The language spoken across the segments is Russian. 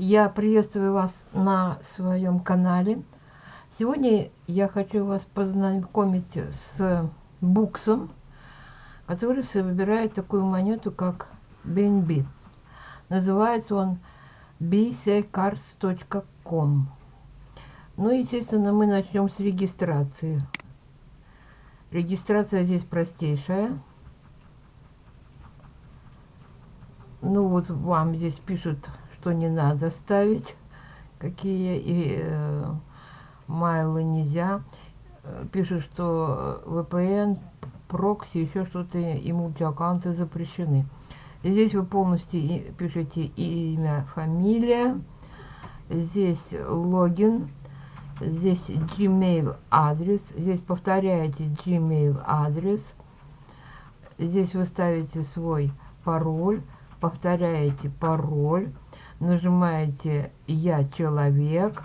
Я приветствую вас на своем канале. Сегодня я хочу вас познакомить с буксом, который выбирает такую монету, как BNB. Называется он bccards.com. Ну, естественно, мы начнем с регистрации. Регистрация здесь простейшая. Ну, вот вам здесь пишут, что не надо ставить, какие и э, майлы нельзя. Пишут, что VPN, прокси, еще что-то и мультиаккаунты запрещены. Здесь вы полностью пишете имя, фамилия, здесь логин, здесь Gmail адрес, здесь повторяете Gmail адрес, здесь вы ставите свой пароль, повторяете пароль, нажимаете «Я человек»,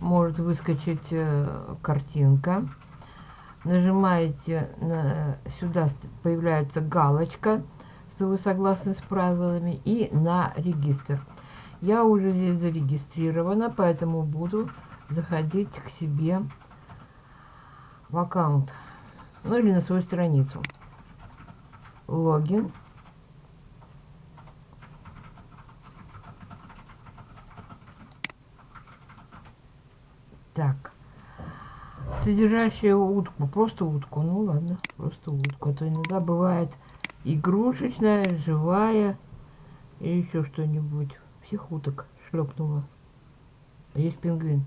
может выскочить э, картинка, нажимаете на, сюда появляется галочка, что вы согласны с правилами, и на регистр. Я уже здесь зарегистрирована, поэтому буду заходить к себе в аккаунт, ну или на свою страницу. Логин. Так. Содержащая утку. Просто утку. Ну ладно, просто утку. А то иногда бывает игрушечная, живая и еще что-нибудь. Всех уток шлепнула. А есть пингвин.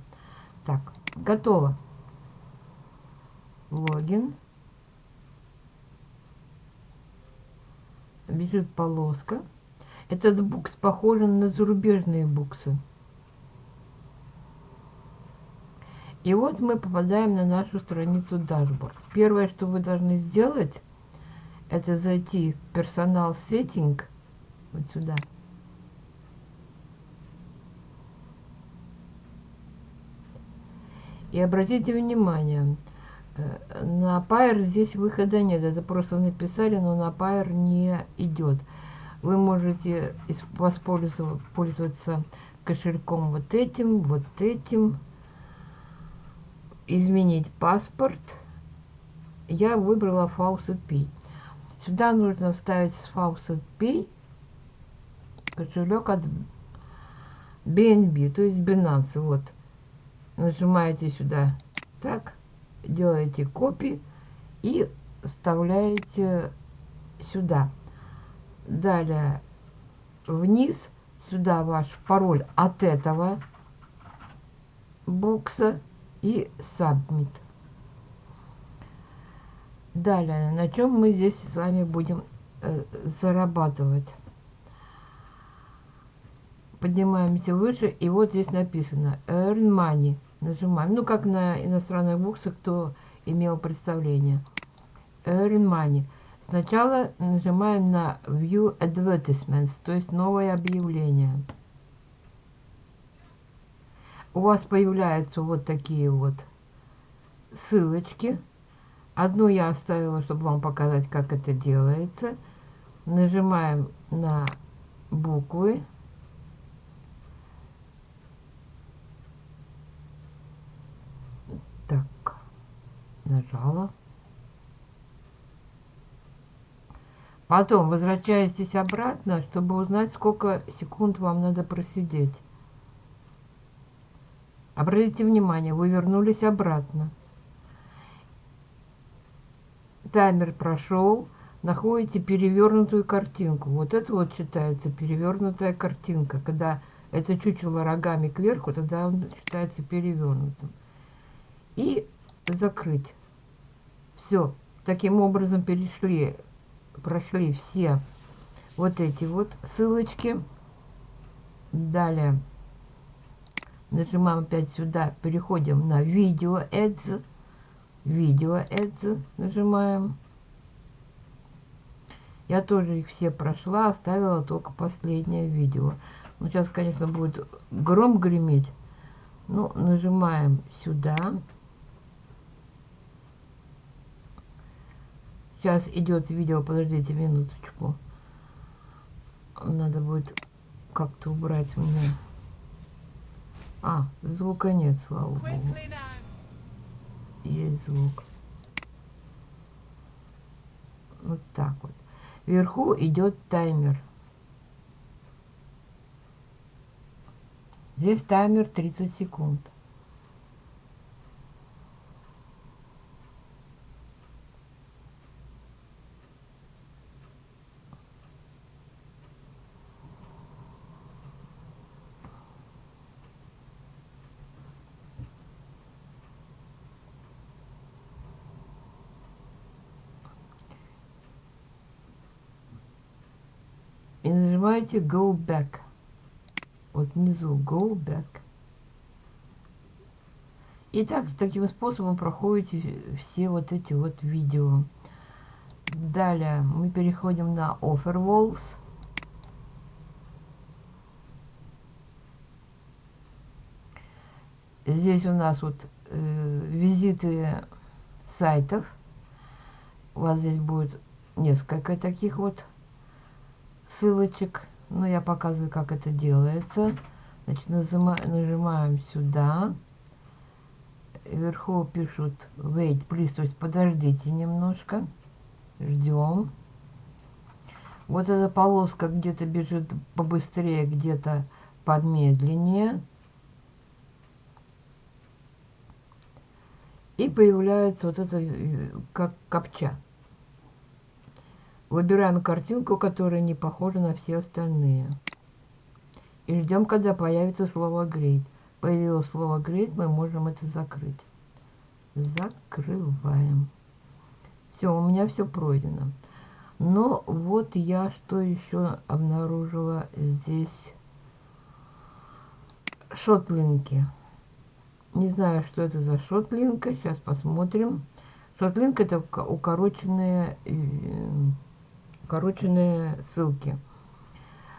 Так, готово. Логин. Бежит полоска. Этот букс похож на зарубежные буксы. И вот мы попадаем на нашу страницу Dashboard. Первое, что вы должны сделать, это зайти в персонал сеттинг, вот сюда. И обратите внимание, э, на Pair здесь выхода нет. Это просто написали, но на Pair не идет. Вы можете воспользоваться кошельком вот этим, вот этим, изменить паспорт, я выбрала Faucet Pay. Сюда нужно вставить с Faucet Pay кошелек от BNB, то есть Binance. Вот. Нажимаете сюда так, делаете копии и вставляете сюда. Далее вниз, сюда ваш пароль от этого бокса и Submit. Далее, на чем мы здесь с вами будем э, зарабатывать? Поднимаемся выше, и вот здесь написано Earn Money. Нажимаем. Ну, как на иностранных буксах, кто имел представление. Earn Money. Сначала нажимаем на View Advertisements, то есть новое объявление у вас появляются вот такие вот ссылочки. Одну я оставила, чтобы вам показать, как это делается. Нажимаем на буквы. Так, нажала. Потом возвращаетесь обратно, чтобы узнать, сколько секунд вам надо просидеть. Обратите внимание, вы вернулись обратно. Таймер прошел. Находите перевернутую картинку. Вот это вот считается перевернутая картинка. Когда это чучело рогами кверху, тогда он считается перевернутым. И закрыть. Все. Таким образом перешли, прошли все вот эти вот ссылочки. Далее Нажимаем опять сюда, переходим на видео Ads. Видео Ads нажимаем. Я тоже их все прошла, оставила только последнее видео. Ну, сейчас, конечно, будет гром греметь. Ну, нажимаем сюда. Сейчас идет видео, подождите минуточку. Надо будет как-то убрать мне А, звука нет, слава богу. Есть звук. Вот так вот. Вверху идет таймер. Здесь таймер 30 секунд. И нажимаете Go Back. Вот внизу Go Back. И так, таким способом проходите все вот эти вот видео. Далее мы переходим на Offer Walls. Здесь у нас вот э, визиты сайтов. У вас здесь будет несколько таких вот ссылочек. Но я показываю, как это делается. Значит, нажима, нажимаем сюда. Вверху пишут wait, please, то есть подождите немножко. Ждем. Вот эта полоска где-то бежит побыстрее, где-то помедленнее. И появляется вот это э, как копча. Выбираем картинку, которая не похожа на все остальные. И ждем, когда появится слово «great». Появилось слово «great», мы можем это закрыть. Закрываем. Все, у меня все пройдено. Но вот я что еще обнаружила здесь. Шотлинки. Не знаю, что это за шотлинка. Сейчас посмотрим. Шотлинк это укороченные, укороченные ссылки.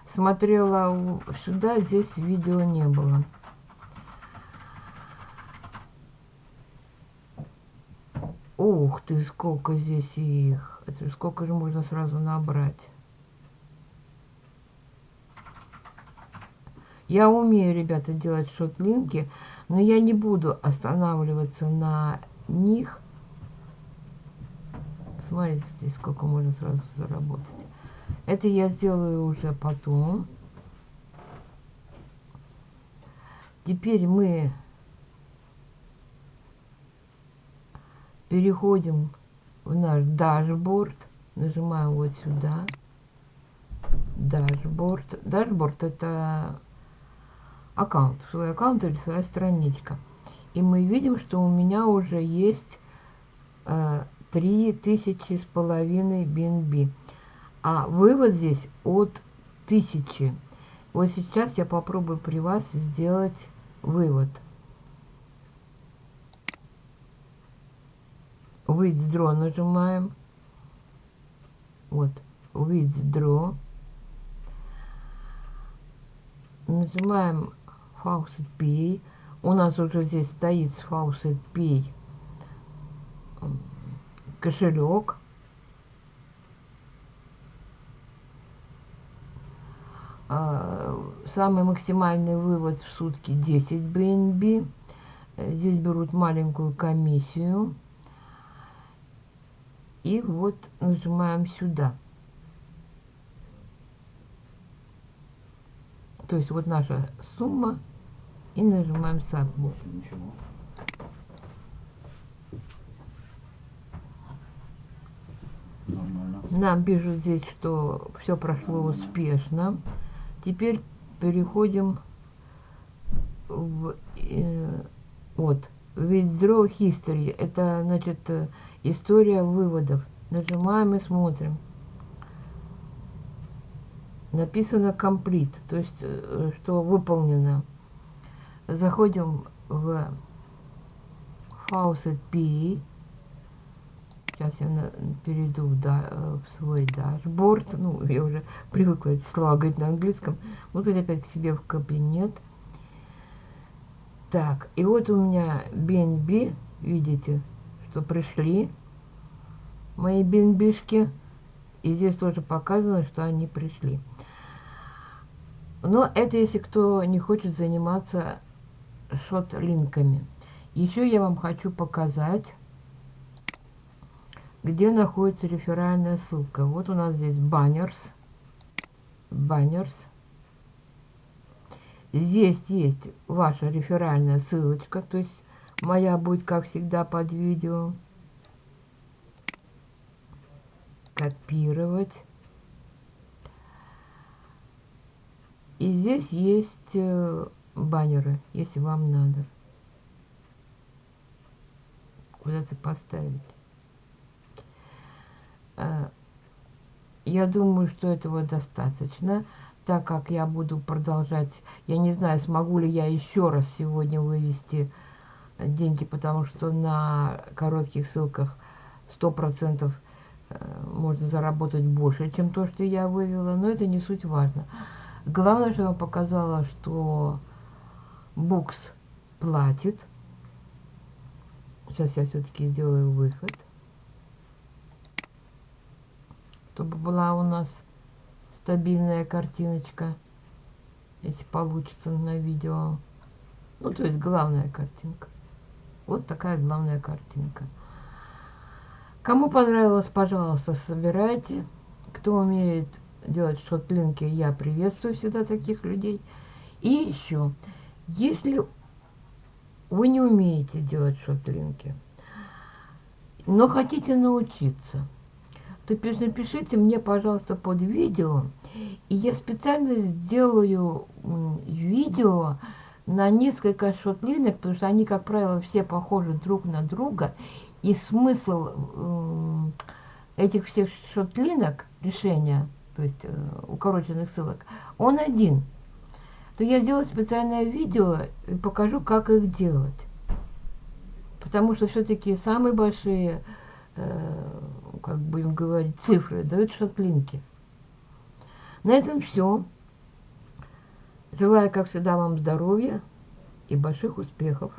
Смотрела сюда, здесь видео не было. Ух ты, сколько здесь их. Сколько же можно сразу набрать. Я умею, ребята, делать шотлинки, но я не буду останавливаться на них. Смотрите, здесь сколько можно сразу заработать. Это я сделаю уже потом. Теперь мы переходим в наш дашборд. Нажимаем вот сюда. Дашборд. Дашборд это аккаунт, свой аккаунт или своя страничка. И мы видим, что у меня уже есть э, 3000 с половиной BNB. А вывод здесь от 1000. Вот сейчас я попробую при вас сделать вывод. Withdraw нажимаем. Вот, Withdraw. Нажимаем Faucet Pay. У нас уже здесь стоит Faucet Pay кошелек. А, самый максимальный вывод в сутки 10 BNB. Здесь берут маленькую комиссию. И вот нажимаем сюда. То есть вот наша сумма. И нажимаем Submit. Нам пишут здесь, что все прошло успешно. Теперь переходим в э, вот Withdraw History. Это значит история выводов. Нажимаем и смотрим. Написано Complete, то есть э, что выполнено. Заходим в Faucet P Сейчас я на, перейду да, в свой дашборд. Ну, я уже привыкла эти слова говорить на английском. Вот тут опять к себе в кабинет. Так, и вот у меня BNB, видите, что пришли мои бенбишки. И здесь тоже показано, что они пришли. Но это если кто не хочет заниматься шот-линками. Еще я вам хочу показать, где находится реферальная ссылка. Вот у нас здесь баннерс. Баннерс. Здесь есть ваша реферальная ссылочка, то есть моя будет, как всегда, под видео. Копировать. И здесь есть э, баннеры, если вам надо. Куда-то поставить. Э, я думаю, что этого достаточно, так как я буду продолжать. Я не знаю, смогу ли я еще раз сегодня вывести деньги, потому что на коротких ссылках 100% э, можно заработать больше, чем то, что я вывела, но это не суть важно. Главное, что я показала, что Букс платит. Сейчас я все-таки сделаю выход. Чтобы была у нас стабильная картиночка. Если получится на видео. Ну, то есть главная картинка. Вот такая главная картинка. Кому понравилось, пожалуйста, собирайте. Кто умеет делать шотлинки, я приветствую всегда таких людей. И еще, если вы не умеете делать шотлинки, но хотите научиться, напишите мне, пожалуйста, под видео, и я специально сделаю видео на несколько шотлинок, потому что они, как правило, все похожи друг на друга, и смысл этих всех шотлинок, решения – то есть э, укороченных ссылок, он один, то я сделаю специальное видео и покажу, как их делать. Потому что все-таки самые большие, э, как будем говорить, цифры дают шотлинки. На этом все. Желаю, как всегда, вам здоровья и больших успехов.